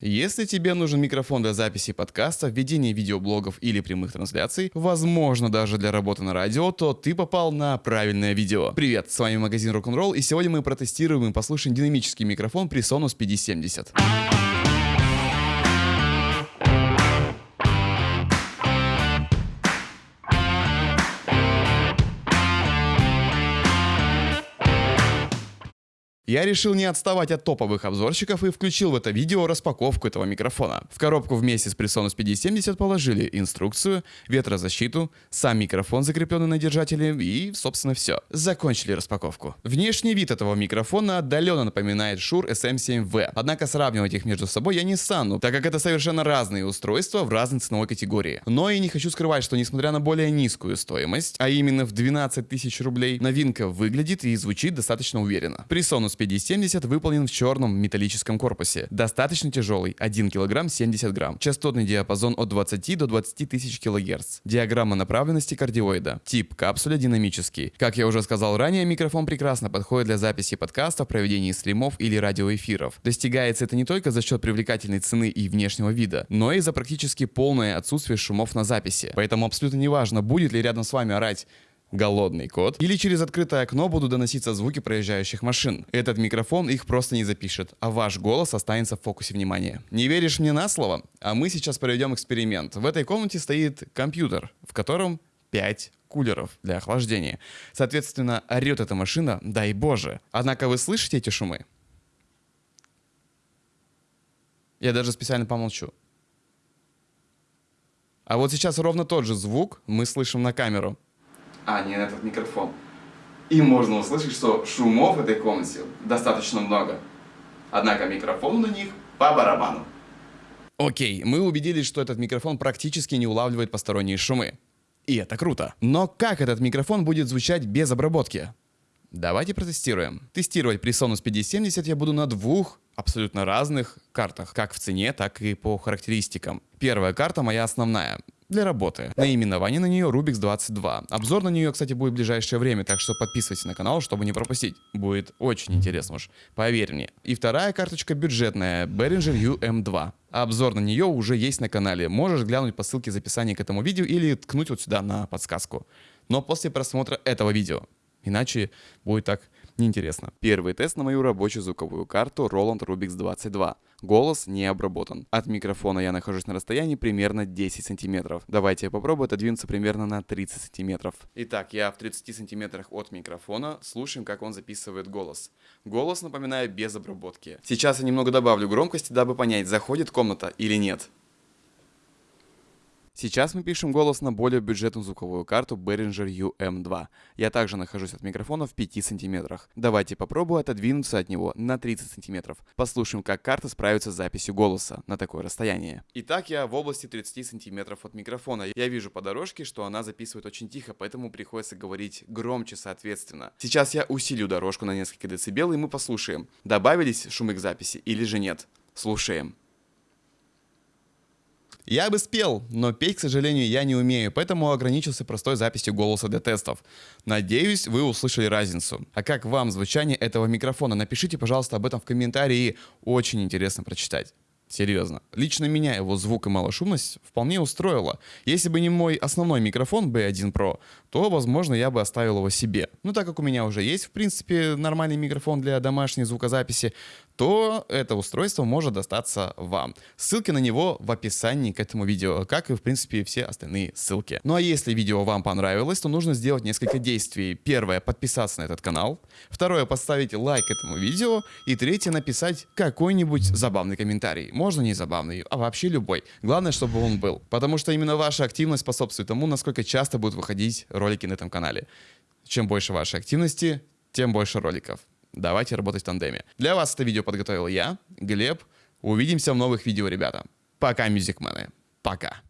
Если тебе нужен микрофон для записи подкаста, ведения видеоблогов или прямых трансляций, возможно даже для работы на радио, то ты попал на правильное видео. Привет, с вами магазин Rock'n'Roll и сегодня мы протестируем и послушаем динамический микрофон PreSonus 5070. Я решил не отставать от топовых обзорщиков и включил в это видео распаковку этого микрофона. В коробку вместе с PreSonus 5070 положили инструкцию, ветрозащиту, сам микрофон, закрепленный на держателе и, собственно, все. Закончили распаковку. Внешний вид этого микрофона отдаленно напоминает Shure SM7V, однако сравнивать их между собой я не стану, так как это совершенно разные устройства в разной ценовой категории. Но и не хочу скрывать, что несмотря на более низкую стоимость, а именно в 12 тысяч рублей, новинка выглядит и звучит достаточно уверенно. PreSonus 5070 выполнен в черном металлическом корпусе. Достаточно тяжелый, 1 кг 70 грамм. Частотный диапазон от 20 до 20 тысяч кГц. Диаграмма направленности кардиоида. Тип капсуля динамический. Как я уже сказал ранее, микрофон прекрасно подходит для записи подкастов, проведения стримов или радиоэфиров. Достигается это не только за счет привлекательной цены и внешнего вида, но и за практически полное отсутствие шумов на записи. Поэтому абсолютно неважно, будет ли рядом с вами орать голодный кот, или через открытое окно будут доноситься звуки проезжающих машин. Этот микрофон их просто не запишет, а ваш голос останется в фокусе внимания. Не веришь мне на слово? А мы сейчас проведем эксперимент. В этой комнате стоит компьютер, в котором 5 кулеров для охлаждения. Соответственно, орет эта машина, дай боже. Однако вы слышите эти шумы? Я даже специально помолчу. А вот сейчас ровно тот же звук мы слышим на камеру а не этот микрофон. И можно услышать, что шумов в этой комнате достаточно много. Однако микрофон на них по барабану. Окей, мы убедились, что этот микрофон практически не улавливает посторонние шумы. И это круто. Но как этот микрофон будет звучать без обработки? Давайте протестируем. Тестировать PreSonus 5070 я буду на двух абсолютно разных картах, как в цене, так и по характеристикам. Первая карта моя основная для работы. Наименование на нее Rubix 22. Обзор на нее, кстати, будет в ближайшее время, так что подписывайтесь на канал, чтобы не пропустить. Будет очень интересно уж, поверь мне. И вторая карточка бюджетная, Behringer UM2. Обзор на нее уже есть на канале. Можешь глянуть по ссылке в описании к этому видео или ткнуть вот сюда на подсказку. Но после просмотра этого видео. Иначе будет так неинтересно. Первый тест на мою рабочую звуковую карту Roland Rubix 22. Голос не обработан. От микрофона я нахожусь на расстоянии примерно 10 сантиметров. Давайте я попробую отодвинуться примерно на 30 сантиметров. Итак, я в 30 сантиметрах от микрофона. Слушаем, как он записывает голос. Голос, напоминаю, без обработки. Сейчас я немного добавлю громкости, дабы понять, заходит комната или нет. Сейчас мы пишем голос на более бюджетную звуковую карту Behringer UM2. Я также нахожусь от микрофона в 5 сантиметрах. Давайте попробую отодвинуться от него на 30 сантиметров. Послушаем, как карта справится с записью голоса на такое расстояние. Итак, я в области 30 сантиметров от микрофона. Я вижу по дорожке, что она записывает очень тихо, поэтому приходится говорить громче соответственно. Сейчас я усилю дорожку на несколько децибел, и мы послушаем, добавились шумы к записи или же нет. Слушаем. Я бы спел, но петь, к сожалению, я не умею, поэтому ограничился простой записью голоса для тестов. Надеюсь, вы услышали разницу. А как вам звучание этого микрофона? Напишите, пожалуйста, об этом в комментарии. Очень интересно прочитать. Серьезно. Лично меня его звук и малошумность вполне устроило. Если бы не мой основной микрофон B1 Pro, то, возможно, я бы оставил его себе. Но так как у меня уже есть, в принципе, нормальный микрофон для домашней звукозаписи, то это устройство может достаться вам. Ссылки на него в описании к этому видео, как и, в принципе, все остальные ссылки. Ну а если видео вам понравилось, то нужно сделать несколько действий. Первое, подписаться на этот канал. Второе, поставить лайк этому видео. И третье, написать какой-нибудь забавный комментарий. Можно не забавный, а вообще любой. Главное, чтобы он был. Потому что именно ваша активность способствует тому, насколько часто будут выходить ролики на этом канале. Чем больше вашей активности, тем больше роликов. Давайте работать в тандеме. Для вас это видео подготовил я, Глеб. Увидимся в новых видео, ребята. Пока, мюзикмены. Пока.